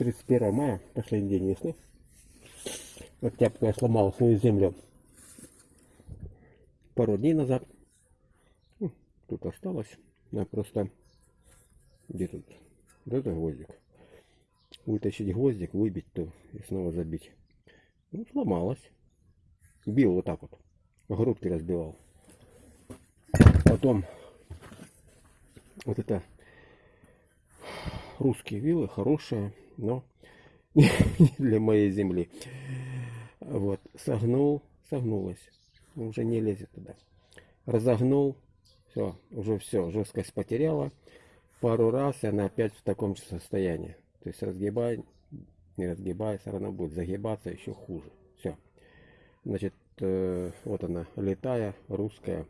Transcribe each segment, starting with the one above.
31 мая, последний день весны. Вот я сломал свою землю пару дней назад. Ну, Тут осталось. Я просто... Где тут? Вот это гвоздик. Вытащить гвоздик, выбить то и снова забить. Ну, сломалась. Бил вот так вот. Грудки разбивал. Потом вот это русские вилы хорошие, но для моей земли. Вот, согнул, согнулась, уже не лезет туда. Разогнул, все, уже все, жесткость потеряла. Пару раз, и она опять в таком же состоянии. То есть разгибай, не разгибай, все равно будет загибаться еще хуже. Все. Значит, э, вот она, летая, русская.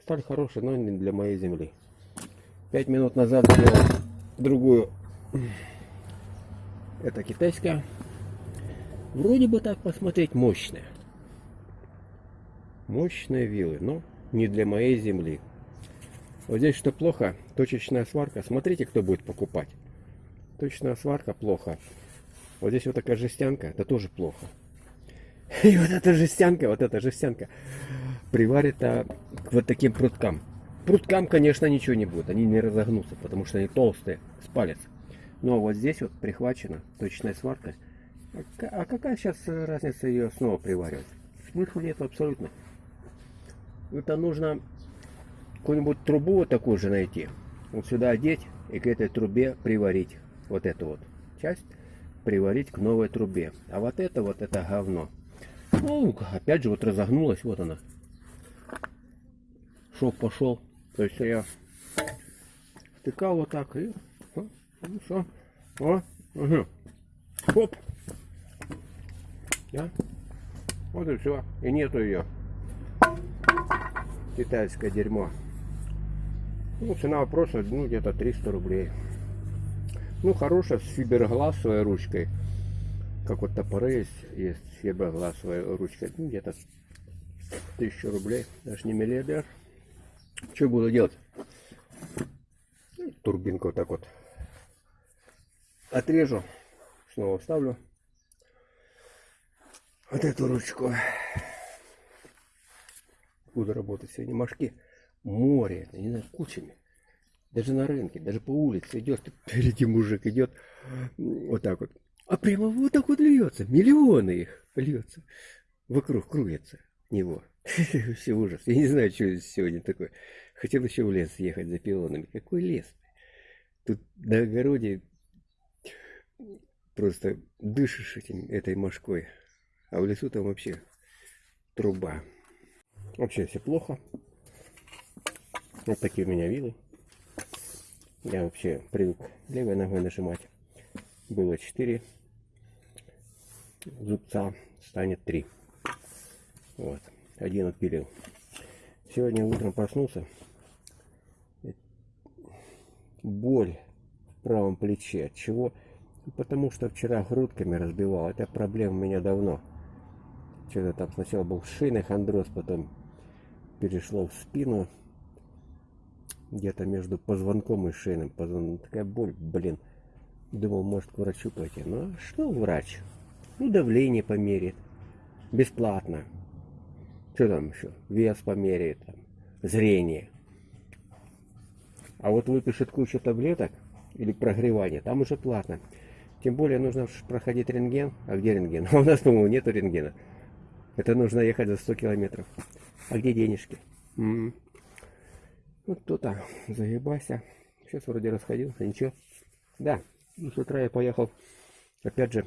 Сталь хорошая, но не для моей земли. Пять минут назад сделал другую. Это китайская. Вроде бы так посмотреть мощная. Мощные вилы, но не для моей земли. Вот здесь что плохо, точечная сварка. Смотрите, кто будет покупать. Точечная сварка плохо. Вот здесь вот такая жестянка, это тоже плохо. И вот эта жестянка, вот эта жестянка приварится к вот таким пруткам. Пруткам, конечно, ничего не будет, они не разогнутся, потому что они толстые, с палец. Но вот здесь вот прихвачена точечная сварка. А, а какая сейчас разница ее снова приваривать? Смысла нет абсолютно. Это нужно какую-нибудь трубу вот такую же найти. Вот сюда одеть и к этой трубе приварить. Вот эту вот часть приварить к новой трубе. А вот это вот это говно. Ну, опять же, вот разогнулась, вот она. Шов пошел. То есть я втыкал вот так и ну все. О, угу. Хоп. Да? Вот и все. И нету ее. Китайское дерьмо. Ну, цена вопроса, ну, где-то 300 рублей. Ну, хорошая с фибергласовой ручкой. Как вот топоры есть, есть с фибергласовой ручкой. Ну, где-то 1000 рублей. Даже не миллиардер. Что буду делать? Турбинку вот так вот отрежу. Снова вставлю. Вот эту ручку. Буду работать сегодня. Мошки море, не знаю, кучами. Даже на рынке, даже по улице идешь, впереди мужик идет вот так вот. А прямо вот так вот льется, миллионы их льется. Вокруг крутится него. Все ужас. Я не знаю, что сегодня такое. Хотел еще в лес ехать за пилонами. Какой лес? Тут на огороде просто дышишь этим, этой мошкой. А в лесу там вообще труба. Вообще все плохо. Вот такие у меня вилы. Я вообще привык левой ногой нажимать. Было 4 зубца, станет 3. Вот. Один отпилил. Сегодня утром проснулся. Боль в правом плече. От чего? Потому что вчера грудками разбивал. Это проблема у меня давно. Что-то там сначала был шейный хондроз, потом перешло в спину где-то между позвонком и шейным позвонком. Такая боль, блин. Думал, может к врачу пойти. Ну, а что врач? Ну, давление померит. Бесплатно. Что там еще? Вес померяет, там, зрение. А вот выпишет кучу таблеток или прогревание, там уже платно. Тем более нужно проходить рентген. А где рентген? А у нас, по-моему, нету рентгена. Это нужно ехать за 100 километров. А где денежки? М -м. Вот кто-то загибайся. Сейчас вроде расходился, ничего. Да, с утра я поехал. Опять же,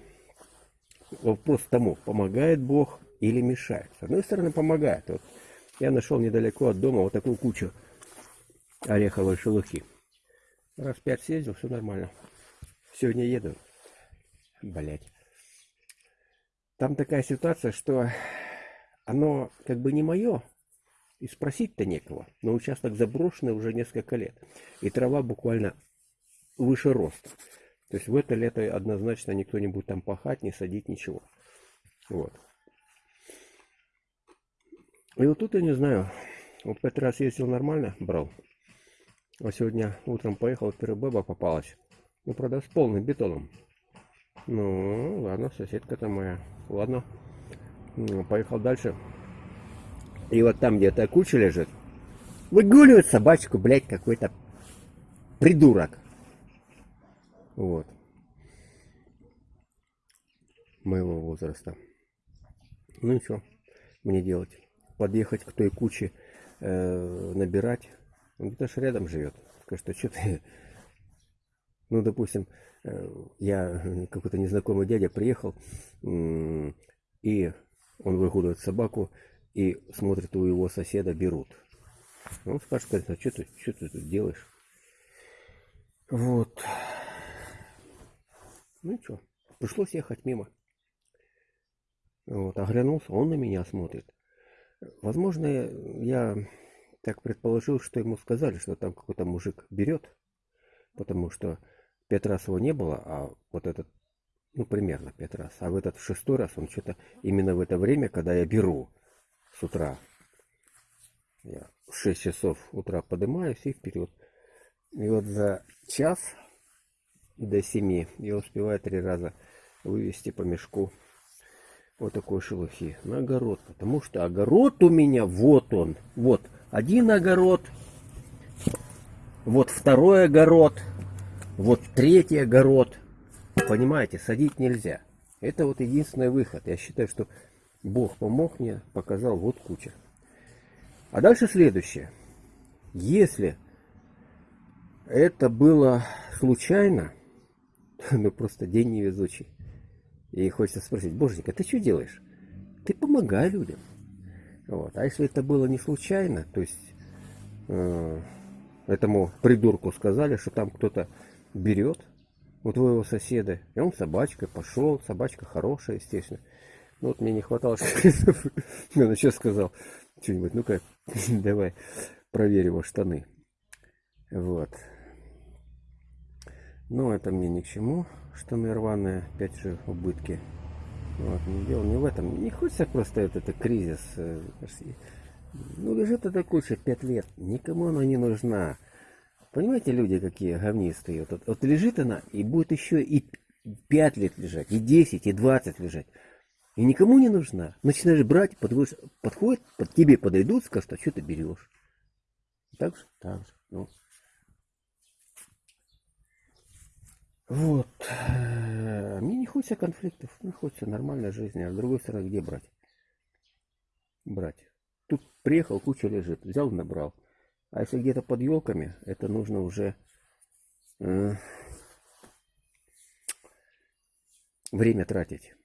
вопрос тому, помогает Бог или мешает. С одной стороны, помогает. Вот я нашел недалеко от дома вот такую кучу ореховой шелухи. Раз пять съездил, все нормально. Сегодня еду. Блять. Там такая ситуация, что оно как бы не мое, и спросить-то некого. Но участок заброшенный уже несколько лет. И трава буквально выше роста. То есть в это лето однозначно никто не будет там пахать, не садить, ничего. Вот. И вот тут я не знаю. Вот пять раз ездил нормально, брал. А сегодня утром поехал, Перебеба попалась. Ну, правда, с полным бетоном. Ну, ладно, соседка-то моя. Ладно. Поехал дальше. И вот там где-то куча лежит. Выгуливает собачку, блядь, какой-то придурок. Вот. Моего возраста. Ну и что мне делать? Подъехать к той куче, э, набирать. Он где-то же рядом живет. Скажет, а что ты... Ну, допустим, я, какой-то незнакомый дядя приехал, и он выгуливает собаку, и смотрит, у его соседа берут. Он скажет, а что ты, что ты тут делаешь? Вот. Ну и что, пришлось ехать мимо. Вот, оглянулся, он на меня смотрит. Возможно, я так предположил, что ему сказали, что там какой-то мужик берет, потому что пять раз его не было, а вот этот, ну, примерно пять раз. А в этот шестой раз он что-то именно в это время, когда я беру с утра, я в 6 часов утра поднимаюсь и вперед. И вот за час до 7 я успеваю три раза вывести по мешку вот такой шелухи на огород. Потому что огород у меня, вот он, вот один огород, вот второй огород, вот третий огород. Понимаете, садить нельзя. Это вот единственный выход. Я считаю, что Бог помог мне, показал вот куча. А дальше следующее. Если это было случайно, ну просто день невезучий. И хочется спросить, боженька, ты что делаешь? Ты помогай людям. Вот. А если это было не случайно, то есть э, этому придурку сказали, что там кто-то берет у твоего соседа, и он собачкой пошел, собачка хорошая, естественно. Ну вот мне не хватало, что он еще сказал что-нибудь. Ну-ка, давай проверь его штаны. Вот. Но это мне ни к чему. Штаны рваные, опять же, убытки. Вот, не дело не в этом. Не хочется просто этот, это кризис. Э, ну, лежит эта куча пять лет. Никому она не нужна. Понимаете, люди какие говнистые. Вот, вот лежит она, и будет еще и пять лет лежать, и 10, и 20 лежать и никому не нужна. Начинаешь брать, подходишь, подходит, под тебе подойдут, скажут, а что ты берешь? Так же? Так же. Ну. Вот. Мне не хочется конфликтов, мне хочется нормальной жизни. А с другой стороны, где брать? Брать. Тут приехал, куча лежит, взял, набрал. А если где-то под елками, это нужно уже э, время тратить.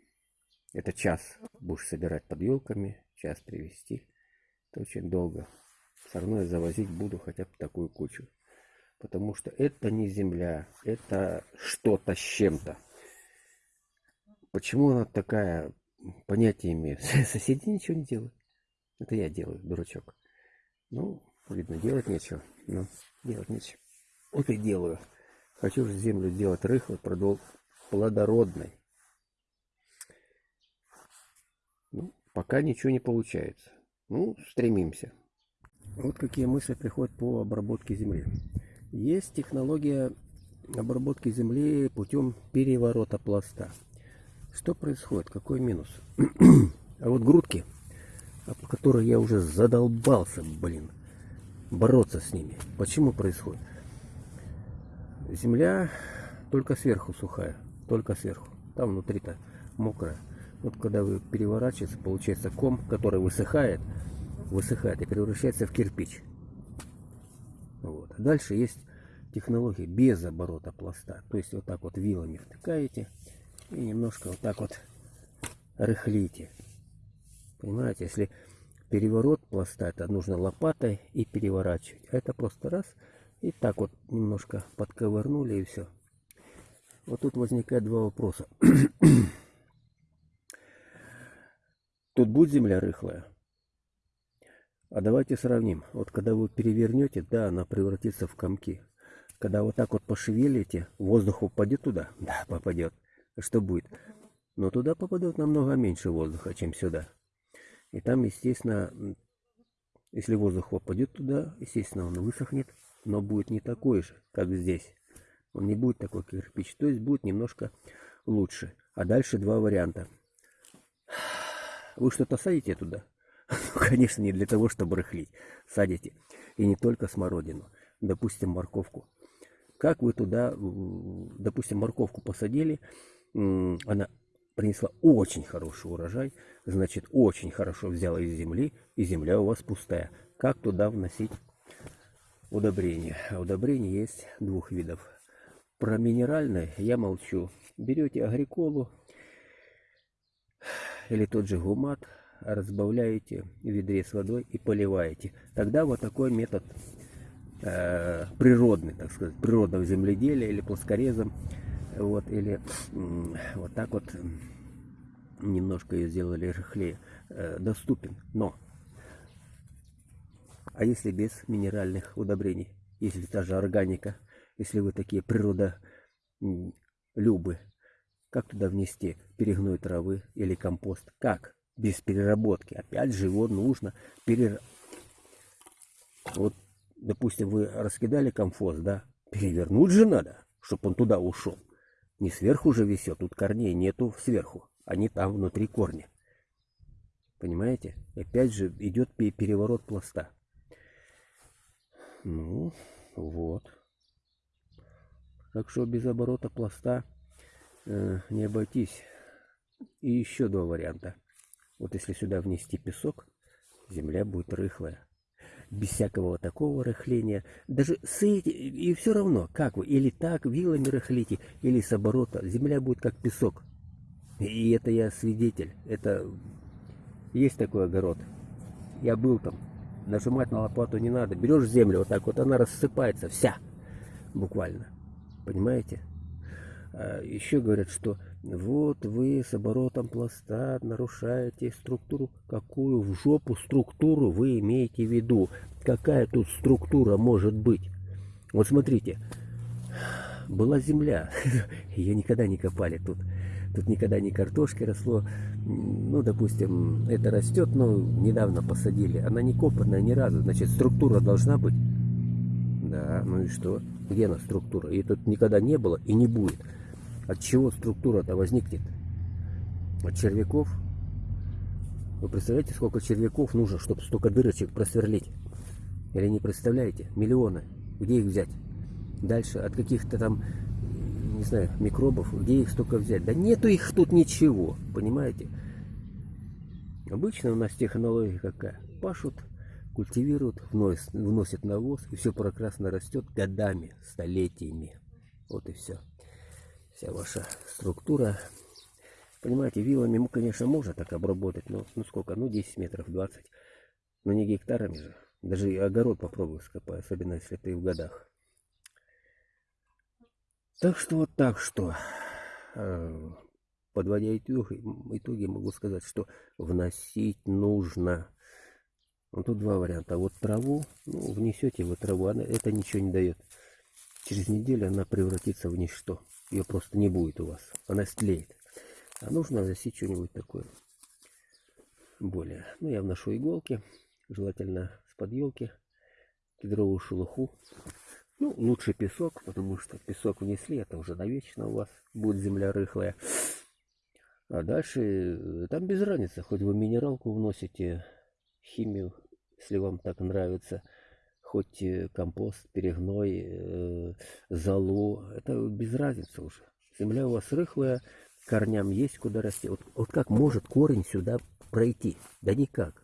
Это час будешь собирать под елками, час привезти. Это очень долго. Все равно я завозить буду хотя бы такую кучу. Потому что это не земля, это что-то с чем-то. Почему она такая, понятие имеет? Соседи ничего не делают. Это я делаю, дурачок. Ну, видно, делать нечего. Ну, делать нечего. Вот и делаю. Хочу же землю сделать рыхлой, плодородной. Ну, пока ничего не получается. Ну, стремимся. Вот какие мысли приходят по обработке земли. Есть технология обработки земли путем переворота пласта. Что происходит? Какой минус? а вот грудки, по которой я уже задолбался, блин, бороться с ними. Почему происходит? Земля только сверху сухая, только сверху. Там внутри-то мокрая. Вот когда вы переворачиваете, получается ком, который высыхает, высыхает и превращается в кирпич. Вот. А дальше есть технология без оборота пласта. То есть вот так вот вилами втыкаете и немножко вот так вот рыхлите. Понимаете, если переворот пласта, это нужно лопатой и переворачивать. А это просто раз и так вот немножко подковырнули и все. Вот тут возникает два вопроса. Тут будет земля рыхлая. А давайте сравним. Вот когда вы перевернете, да, она превратится в комки. Когда вот так вот пошевелите, воздух упадет туда? Да, попадет. Что будет? Но туда попадет намного меньше воздуха, чем сюда. И там, естественно, если воздух попадет туда, естественно, он высохнет, но будет не такой же, как здесь. Он не будет такой кирпич. То есть будет немножко лучше. А дальше два варианта. Вы что-то садите туда? Ну, конечно, не для того, чтобы рыхлить. Садите. И не только смородину. Допустим, морковку. Как вы туда, допустим, морковку посадили, она принесла очень хороший урожай, значит, очень хорошо взяла из земли, и земля у вас пустая. Как туда вносить удобрения? А удобрения есть двух видов. Про минеральное я молчу. Берете агриколу или тот же гумат, разбавляете в ведре с водой и поливаете. Тогда вот такой метод э, природный, так сказать, природного земледелия или плоскорезом, вот, или вот так вот немножко ее сделали рыхлее, э, доступен. Но, а если без минеральных удобрений, если та же органика, если вы такие природа любы, как туда внести перегной травы или компост? Как? Без переработки. Опять же его нужно перер... Вот, допустим, вы раскидали компост, да? Перевернуть же надо, чтобы он туда ушел. Не сверху же висет, тут корней нету сверху. Они там внутри корня. Понимаете? Опять же идет переворот пласта. Ну, вот. Так что без оборота пласта э, не обойтись. И еще два варианта. Вот если сюда внести песок, земля будет рыхлая. Без всякого такого рыхления. Даже с эти, и все равно, как вы, или так вилами рыхлите, или с оборота, земля будет как песок. И это я свидетель. Это есть такой огород. Я был там. Нажимать на лопату не надо. Берешь землю вот так вот, она рассыпается вся. Буквально. Понимаете? А еще говорят, что вот вы с оборотом пласта нарушаете структуру. Какую в жопу структуру вы имеете в виду? Какая тут структура может быть? Вот смотрите. Была земля. Ее никогда не копали тут. Тут никогда не картошки росло. Ну, допустим, это растет, но недавно посадили. Она не копанная ни разу. Значит, структура должна быть. Да, ну и что? Где она структура? И тут никогда не было и не будет. От чего структура-то возникнет? От червяков? Вы представляете, сколько червяков нужно, чтобы столько дырочек просверлить? Или не представляете? Миллионы. Где их взять? Дальше от каких-то там не знаю, микробов, где их столько взять? Да нету их тут ничего, понимаете? Обычно у нас технология какая? Пашут, культивируют, вносят, вносят навоз, и все прекрасно растет годами, столетиями. Вот и все. Вся ваша структура. Понимаете, вилами, мы, конечно, можно так обработать, но ну сколько? Ну 10 метров, 20. Но не гектарами же. Даже огород попробую скопать, особенно если ты в годах. Так что вот так что, э, подводя итоги, итоги могу сказать, что вносить нужно. Вот тут два варианта. Вот траву, ну, внесете вы траву, она, это ничего не дает. Через неделю она превратится в ничто. Ее просто не будет у вас. Она стлеет. А нужно вносить что-нибудь такое более. Ну, я вношу иголки, желательно с под кедровую шелуху. Ну, лучше песок, потому что песок внесли, это уже навечно у вас будет земля рыхлая. А дальше, э, там без разницы, хоть вы минералку вносите, химию, если вам так нравится, хоть э, компост, перегной, э, золу, это без разницы уже. Земля у вас рыхлая, корням есть куда расти. Вот, вот как может корень сюда пройти? Да никак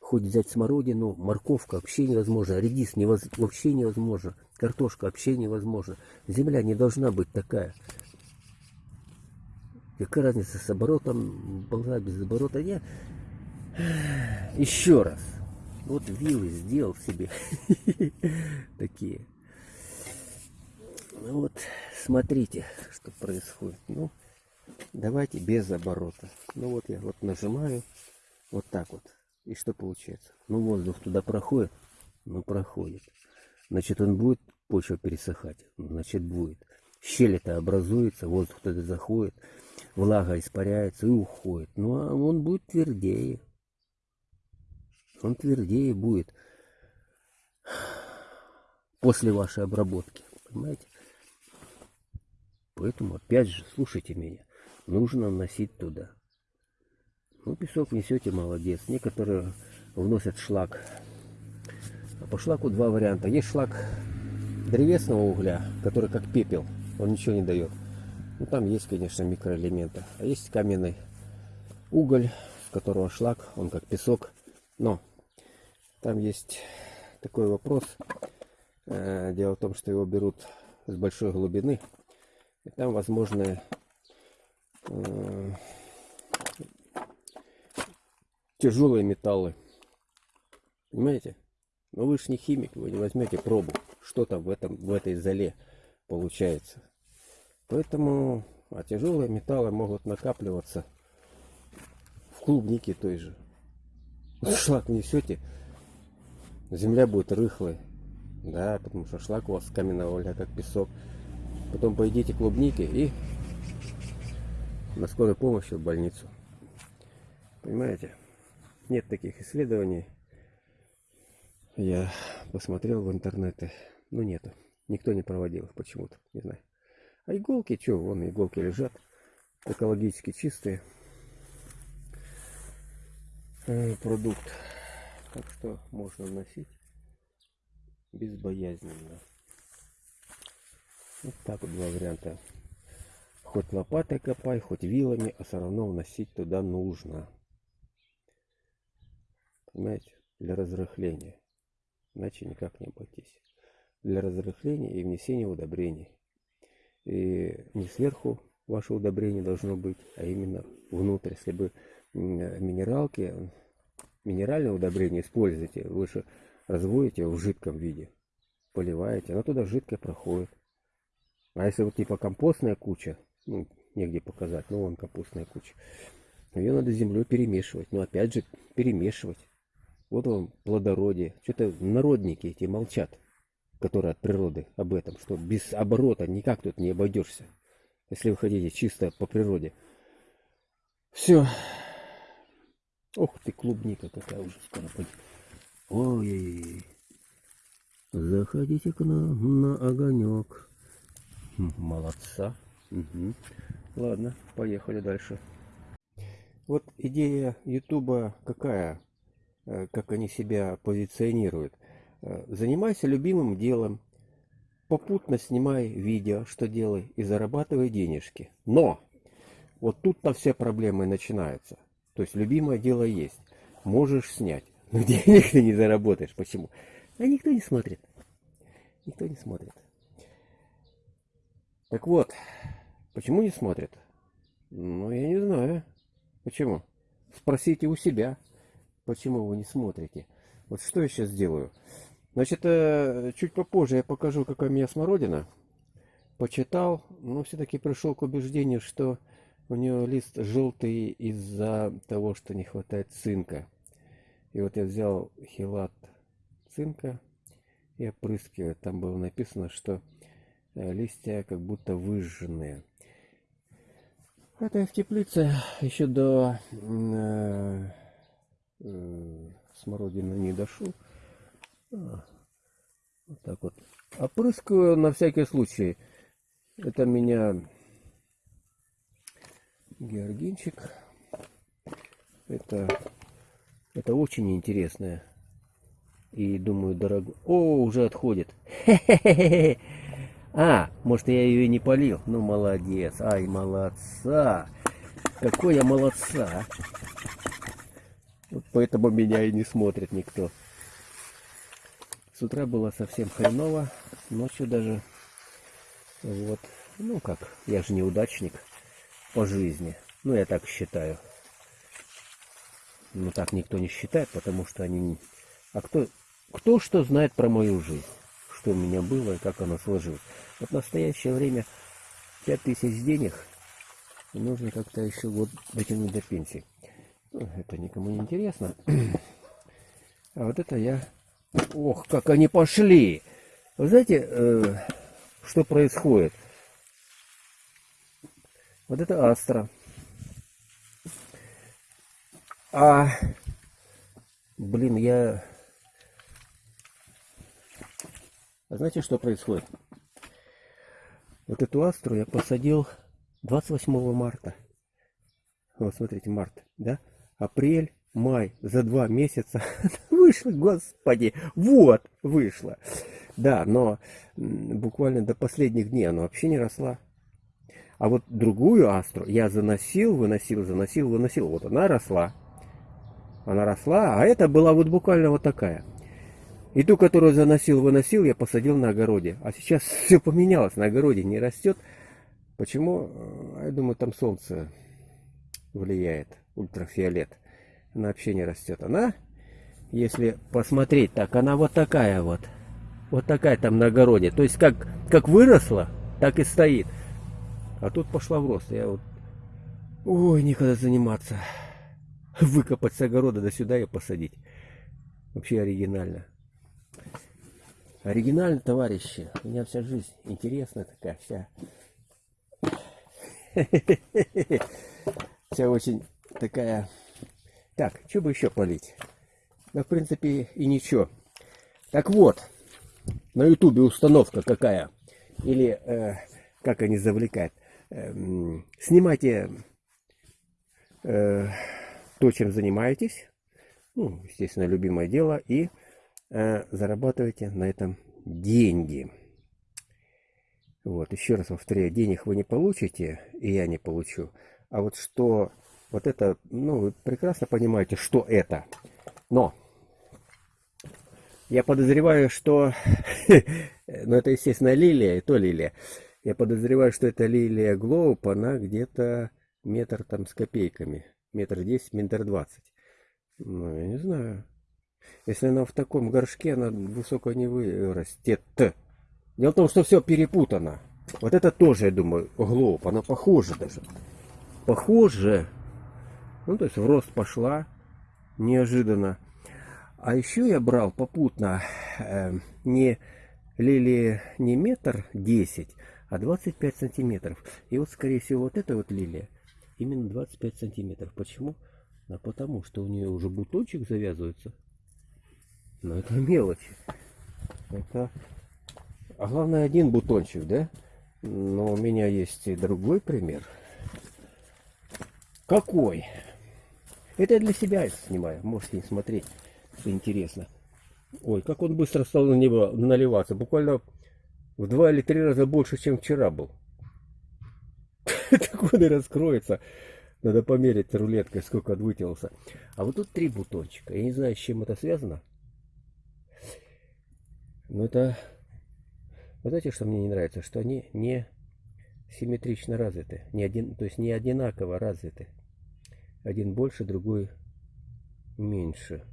хоть взять смородину, морковка вообще невозможно, редис невоз... вообще невозможно, картошка вообще невозможно. Земля не должна быть такая. Какая разница с оборотом, была без оборота? Я еще раз. Вот вилы сделал себе такие. Ну вот, смотрите, что происходит. Ну, давайте без оборота. Ну вот я вот нажимаю вот так вот. И что получается? Ну, воздух туда проходит? Ну, проходит. Значит, он будет почва пересыхать? Значит, будет. Щель-то образуется, воздух туда заходит, влага испаряется и уходит. Ну, а он будет твердее. Он твердее будет после вашей обработки. Понимаете? Поэтому, опять же, слушайте меня. нужно носить туда. Ну, песок внесете, молодец. Некоторые вносят шлак. А по шлаку два варианта. Есть шлак древесного угля, который как пепел, он ничего не дает. Ну, там есть, конечно, микроэлементы. А есть каменный уголь, с которого шлак, он как песок. Но там есть такой вопрос. Э, дело в том, что его берут с большой глубины. И там возможны э, тяжелые металлы. Понимаете? Но вы же не химик, вы не возьмете пробу, что там в, этом, в этой зале получается. Поэтому а тяжелые металлы могут накапливаться в клубнике той же. Шлак несете, земля будет рыхлой. Да, потому что шлак у вас каменного угля, как песок. Потом поедите клубники и на скорой помощи в больницу. Понимаете? Нет таких исследований. Я посмотрел в интернете. Ну нету. Никто не проводил их почему-то. Не знаю. А иголки, что, вон иголки лежат. Экологически чистые. Э, продукт. Так что можно носить безбоязненно. Вот так вот два варианта. Хоть лопатой копай, хоть вилами, а все равно вносить туда нужно. Понимаете? Для разрыхления. Иначе никак не обойтись. Для разрыхления и внесения удобрений. И не сверху ваше удобрение должно быть, а именно внутрь. Если бы минералки, минеральное удобрение используете, вы же разводите в жидком виде, поливаете, оно туда жидкое проходит. А если вот типа компостная куча, ну, негде показать, ну вон компостная куча, ее надо землей перемешивать. Но опять же, перемешивать. Вот вам плодородие. Что-то народники эти молчат, которые от природы об этом, что без оборота никак тут не обойдешься. Если вы хотите чисто по природе. Все. Ох ты, клубника какая уже скоро пойдет. Ой, заходите к нам на огонек. Молодца. Угу. Ладно, поехали дальше. Вот идея Ютуба какая? Э, как они себя позиционируют. Э, занимайся любимым делом, попутно снимай видео, что делай, и зарабатывай денежки. Но! Вот тут-то все проблемы начинаются. То есть любимое дело есть. Можешь снять. Но денег ты не заработаешь. Почему? А никто не смотрит. Никто не смотрит. Так вот, почему не смотрят? Ну, я не знаю. Почему? Спросите у себя. Почему вы не смотрите? Вот что я сейчас сделаю. Значит, э, чуть попозже я покажу, какая у меня смородина. Почитал, но все-таки пришел к убеждению, что у нее лист желтый из-за того, что не хватает цинка. И вот я взял хилат цинка и опрыскиваю. Там было написано, что э, листья как будто выжженные. Это я в теплице еще до э, э, смородины не дошел. А, вот так вот. Опрыскиваю на всякий случай. Это меня георгинчик. Это, это очень интересное. И думаю, дорого. О, уже отходит. А, может я ее и не полил. Ну, молодец. Ай, молодца. Какой я молодца. Вот поэтому меня и не смотрит никто. С утра было совсем хреново, ночью даже. Вот. Ну как, я же неудачник по жизни. Ну, я так считаю. Ну, так никто не считает, потому что они... А кто, кто что знает про мою жизнь? Что у меня было и как оно сложилось? Вот в настоящее время 5000 денег нужно как-то еще год дотянуть до пенсии. Это никому не интересно. А вот это я... Ох, как они пошли! Вы знаете, э, что происходит? Вот это астра. А, блин, я... А знаете, что происходит? Вот эту астру я посадил 28 марта. Вот смотрите, март, да? Апрель, май, за два месяца вышло, господи, вот, вышло. Да, но буквально до последних дней она вообще не росла. А вот другую астру я заносил, выносил, заносил, выносил. Вот она росла. Она росла, а это была вот буквально вот такая. И ту, которую заносил, выносил, я посадил на огороде. А сейчас все поменялось, на огороде не растет. Почему? Я думаю, там солнце влияет, ультрафиолет. Она вообще не растет. Она, если посмотреть так, она вот такая вот. Вот такая там на огороде. То есть как, как выросла, так и стоит. А тут пошла в рост. Я вот... Ой, никогда заниматься. Выкопать с огорода до сюда и посадить. Вообще оригинально. Оригинально, товарищи. У меня вся жизнь интересная такая, вся. Вся очень такая... Так, что бы еще полить? Да, в принципе, и ничего. Так вот, на ютубе установка какая. Или, э, как они завлекают. Эм, снимайте э, то, чем занимаетесь, ну, естественно, любимое дело, и э, зарабатывайте на этом деньги. Вот, еще раз повторяю, денег вы не получите, и я не получу. А вот что, вот это, ну, вы прекрасно понимаете, что это. Но, я подозреваю, что, ну, это, естественно, лилия, и то лилия. Я подозреваю, что это лилия Глоуп, она где-то метр там с копейками. Метр десять, метр двадцать. Ну, я не знаю. Если она в таком горшке, она высоко не вырастет. Дело в том, что все перепутано. Вот это тоже, я думаю, Глоуп. Она похожа даже. Похоже. Ну, то есть в рост пошла. Неожиданно. А еще я брал попутно э, не лилии не метр десять, а 25 сантиметров. И вот, скорее всего, вот эта вот лилия именно 25 сантиметров. Почему? А потому что у нее уже бутончик завязывается. Но это мелочи. Это... А главное один бутончик, да? Но у меня есть и другой пример. Какой? Это я для себя снимаю. Можете не смотреть, интересно. Ой, как он быстро стал на него наливаться. Буквально в два или три раза больше, чем вчера был. Так он и раскроется. Надо померить рулеткой, сколько вытянулся. А вот тут три бутончика. Я не знаю, с чем это связано. Но это... Вы знаете, что мне не нравится? Что они не симметрично развиты. Не один, то есть не одинаково развиты. Один больше, другой меньше.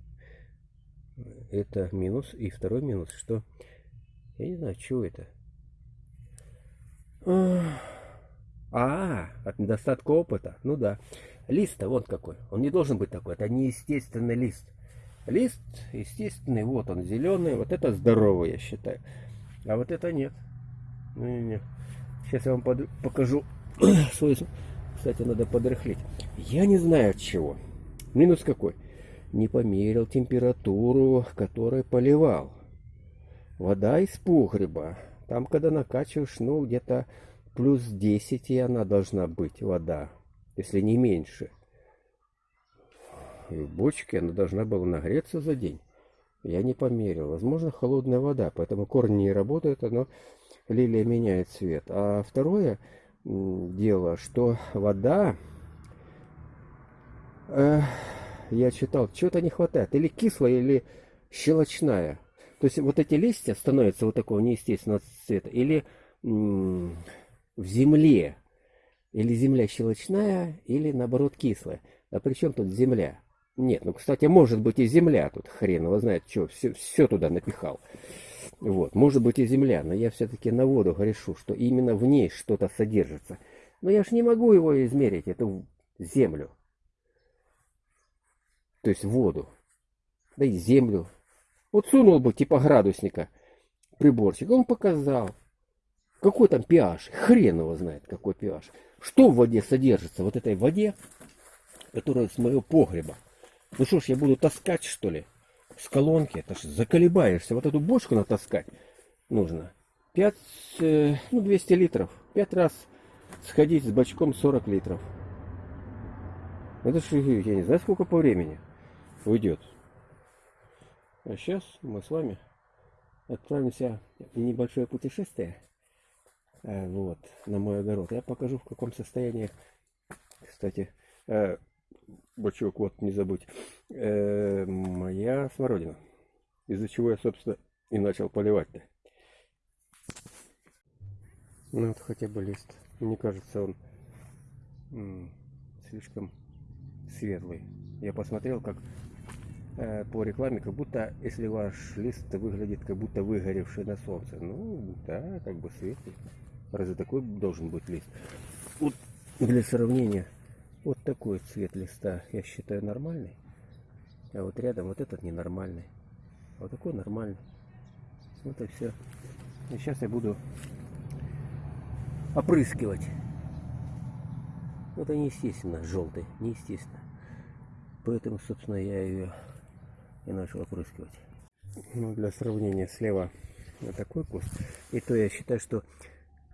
Это минус. И второй минус, что... Я не знаю, что это. А, от недостатка опыта. Ну да. Лист-то вот какой. Он не должен быть такой. Это неестественный лист. Лист естественный, вот он зеленый. Вот это здоровый, я считаю. А вот это нет. Не, не, не. Сейчас я вам под... покажу свой... Кстати, надо подрыхлить. Я не знаю от чего. Минус какой? Не померил температуру, которой поливал. Вода из погреба. Там, когда накачиваешь, ну, где-то плюс 10 и она должна быть, вода, если не меньше. И в бочке она должна была нагреться за день. Я не померил. Возможно, холодная вода, поэтому корни не работают, но лилия меняет цвет. А второе дело, что вода, э, я читал, чего-то не хватает. Или кислая, или щелочная. То есть вот эти листья становятся вот такого неестественного цвета. Или в земле. Или земля щелочная, или наоборот кислая. А при чем тут земля? Нет, ну, кстати, может быть и земля тут, хрен его знает, что, все, все туда напихал. Вот, может быть и земля, но я все-таки на воду грешу, что именно в ней что-то содержится. Но я ж не могу его измерить, эту землю. То есть воду. Да и землю. Вот сунул бы типа градусника приборчик, он показал. Какой там pH? Хрен его знает, какой pH. Что в воде содержится? Вот этой воде, которая с моего погреба. Ну что ж, я буду таскать, что ли? С колонки. Это ж заколебаешься. Вот эту бочку натаскать нужно. 5, э, ну 200 литров. 5 раз сходить с бачком 40 литров. Это же, я не знаю, сколько по времени уйдет. А сейчас мы с вами отправимся в небольшое путешествие. э, Вот, на мой огород. Я покажу, в каком состоянии, кстати, э, бачок, вот, не забудь, э, моя смородина. Из-за чего я, собственно, и начал поливать-то. Ну вот хотя бы лист. Мне кажется, он слишком светлый. Я посмотрел, как по рекламе, как будто, если ваш лист выглядит, как будто выгоревший на солнце. Ну, да, как бы светлый. Разве такой должен быть лист? Вот для сравнения, вот такой цвет листа я считаю нормальный. А вот рядом вот этот ненормальный. Вот такой нормальный. Вот и все. И сейчас я буду опрыскивать. Это неестественно, желтый, неестественно. Поэтому, собственно, я ее и начал опрыскивать. Ну, для сравнения, слева вот такой куст. И то я считаю, что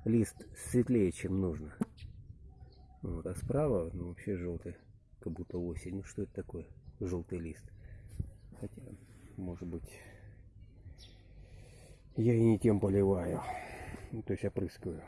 лист светлее, чем нужно. Вот, а справа, ну, вообще желтый, как будто осень. Ну, что это такое? Желтый лист. Хотя, может быть, я и не тем поливаю. Ну, то есть опрыскиваю.